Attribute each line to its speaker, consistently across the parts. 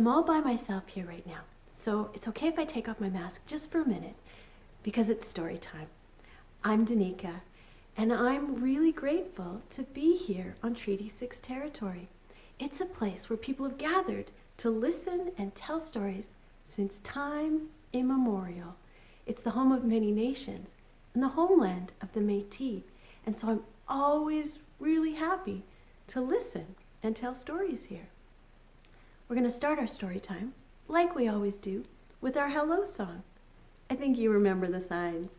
Speaker 1: I'm all by myself here right now, so it's okay if I take off my mask just for a minute because it's story time. I'm Danica, and I'm really grateful to be here on Treaty 6 territory. It's a place where people have gathered to listen and tell stories since time immemorial. It's the home of many nations and the homeland of the Métis, and so I'm always really happy to listen and tell stories here. We're going to start our story time, like we always do, with our hello song. I think you remember the signs.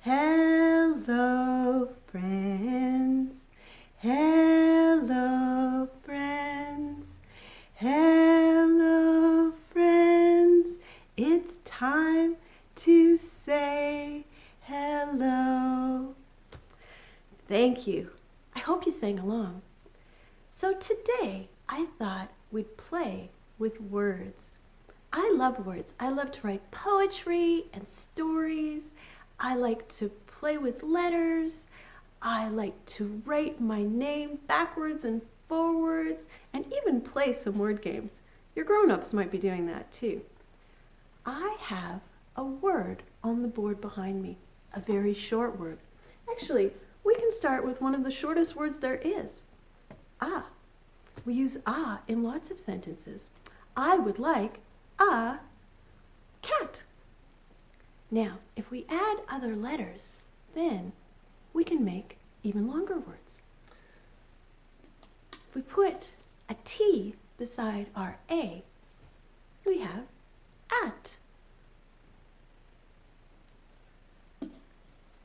Speaker 1: Hello, friends. Hello, friends. Hello, friends. It's time to say hello. Thank you. I hope you sang along. So today, I thought we'd play with words. I love words. I love to write poetry and stories. I like to play with letters. I like to write my name backwards and forwards and even play some word games. Your grown-ups might be doing that too. I have a word on the board behind me, a very short word. Actually, we can start with one of the shortest words there is, ah. We use ah in lots of sentences. I would like a cat. Now, if we add other letters, then we can make even longer words. If we put a T beside our A, we have at.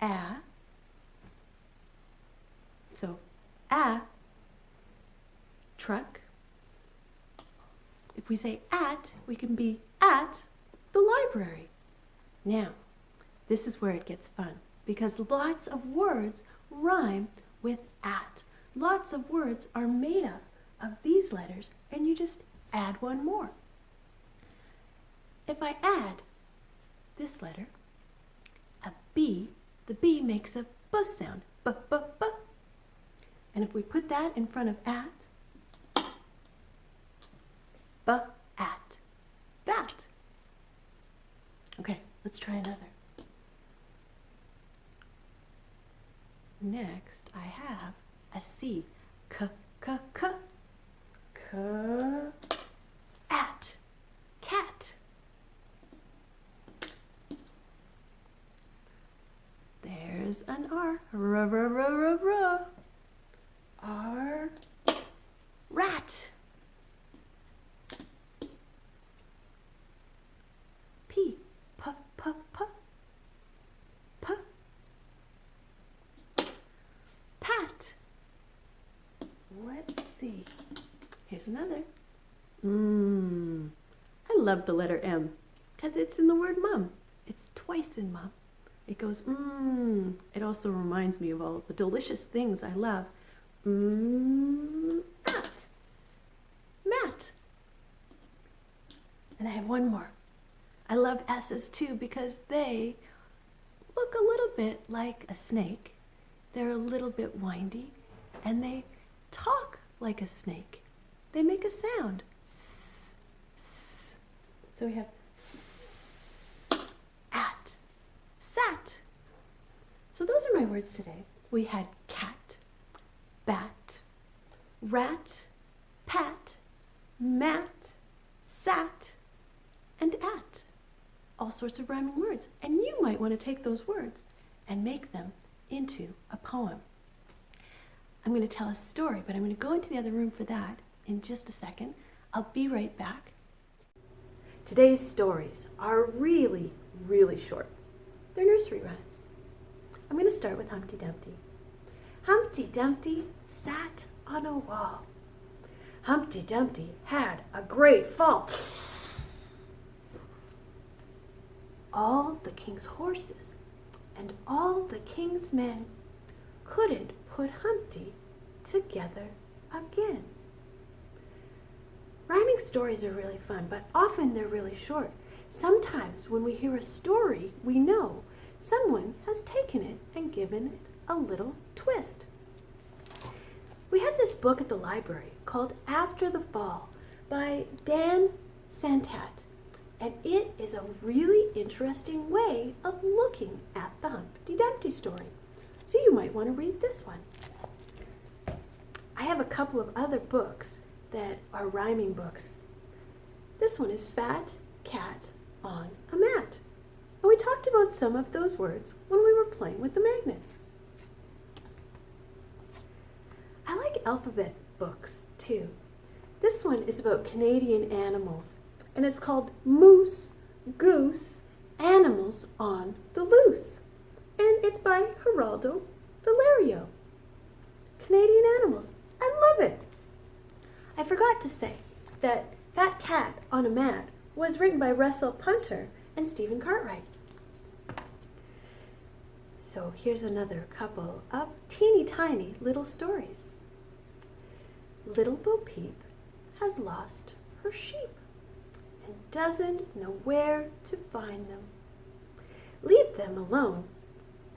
Speaker 1: A. So, a truck. If we say at, we can be at the library. Now, this is where it gets fun because lots of words rhyme with at. Lots of words are made up of these letters and you just add one more. If I add this letter, a B, the B makes a B sound, b, b, b. And if we put that in front of at, at bat. Okay, let's try another. Next, I have a C. K, k, k. K, at, cat. There's an R. R, r, r, r, r. R, rat. Another. Mmm. I love the letter M because it's in the word mum. It's twice in mum. It goes mmm. It also reminds me of all the delicious things I love. Mmm. Matt. Matt. And I have one more. I love S's too because they look a little bit like a snake. They're a little bit windy and they talk like a snake they make a sound. So we have at, sat. So those are my words today. We had cat, bat, rat, pat, mat, sat, and at. All sorts of rhyming words. And you might want to take those words and make them into a poem. I'm going to tell a story, but I'm going to go into the other room for that in just a second. I'll be right back. Today's stories are really, really short. They're nursery rhymes. I'm going to start with Humpty Dumpty. Humpty Dumpty sat on a wall. Humpty Dumpty had a great fall. All the king's horses and all the king's men couldn't put Humpty together again. Stories are really fun, but often they're really short. Sometimes when we hear a story, we know someone has taken it and given it a little twist. We have this book at the library called After the Fall by Dan Santat, and it is a really interesting way of looking at the Humpty Dumpty story. So you might want to read this one. I have a couple of other books that are rhyming books. This one is Fat Cat on a Mat. And we talked about some of those words when we were playing with the magnets. I like alphabet books too. This one is about Canadian animals and it's called Moose, Goose, Animals on the Loose. And it's by Geraldo Valerio. Canadian animals. Forgot to say that Fat Cat on a Mat was written by Russell Punter and Stephen Cartwright. So here's another couple of teeny tiny little stories. Little Bo Peep has lost her sheep and doesn't know where to find them. Leave them alone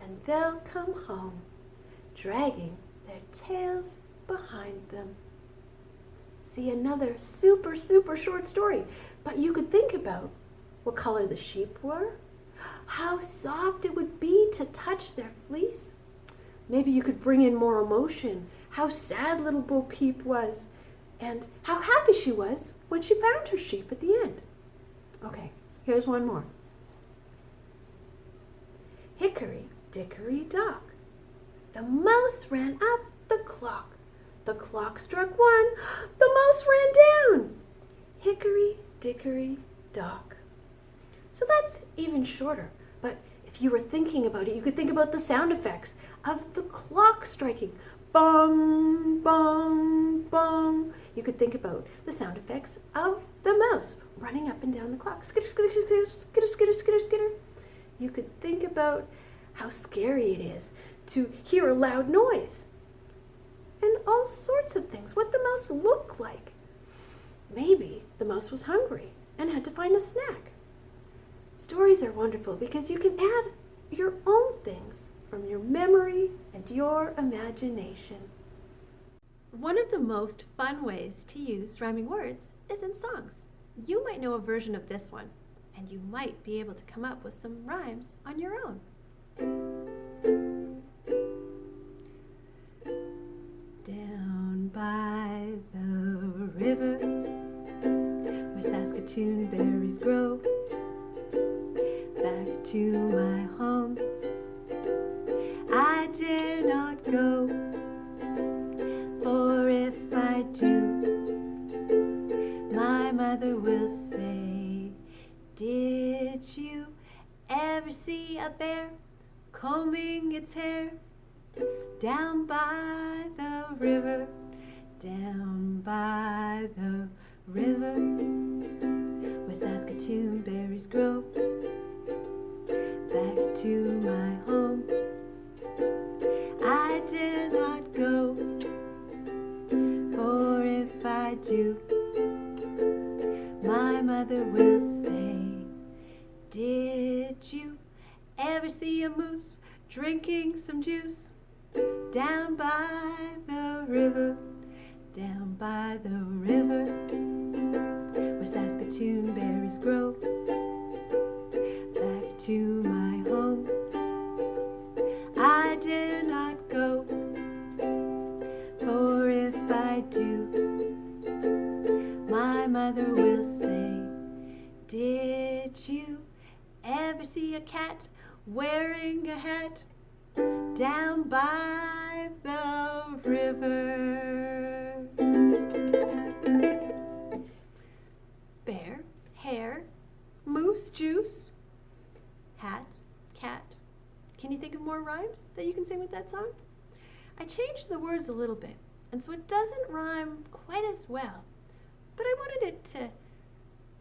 Speaker 1: and they'll come home, dragging their tails behind them. See another super, super short story, but you could think about what color the sheep were, how soft it would be to touch their fleece. Maybe you could bring in more emotion, how sad little Bo Peep was, and how happy she was when she found her sheep at the end. Okay, here's one more. Hickory dickory dock. The mouse ran up the clock. The clock struck one. The mouse ran down. Hickory dickory dock. So that's even shorter. But if you were thinking about it, you could think about the sound effects of the clock striking. Bong, bong, bong. You could think about the sound effects of the mouse running up and down the clock. Skitter, skitter, skitter, skitter, skitter, skitter, skitter. You could think about how scary it is to hear a loud noise. And all sorts of things. What the mouse looked like. Maybe the mouse was hungry and had to find a snack. Stories are wonderful because you can add your own things from your memory and your imagination. One of the most fun ways to use rhyming words is in songs. You might know a version of this one, and you might be able to come up with some rhymes on your own. Mother will say, Did you ever see a bear? combing its hair down by the river, down by the river where Saskatoon berries grow. Back to my home, I dare not go, for if I do, Did you ever see a moose drinking some juice down by the river, down by the river where Saskatoon berries grow. Back to cat wearing a hat down by the river. Bear, hare, moose, juice, hat, cat. Can you think of more rhymes that you can sing with that song? I changed the words a little bit, and so it doesn't rhyme quite as well, but I wanted it to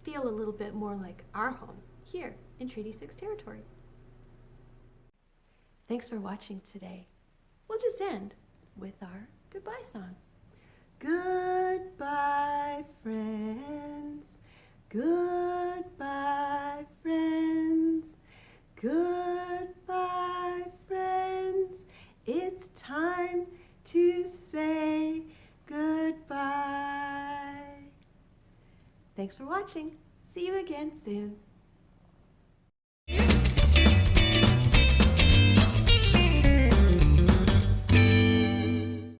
Speaker 1: feel a little bit more like our home here in Treaty 6 territory. Thanks for watching today. We'll just end with our goodbye song. Goodbye, friends. Goodbye, friends. Goodbye, friends. It's time to say goodbye. Thanks for watching. See you again soon.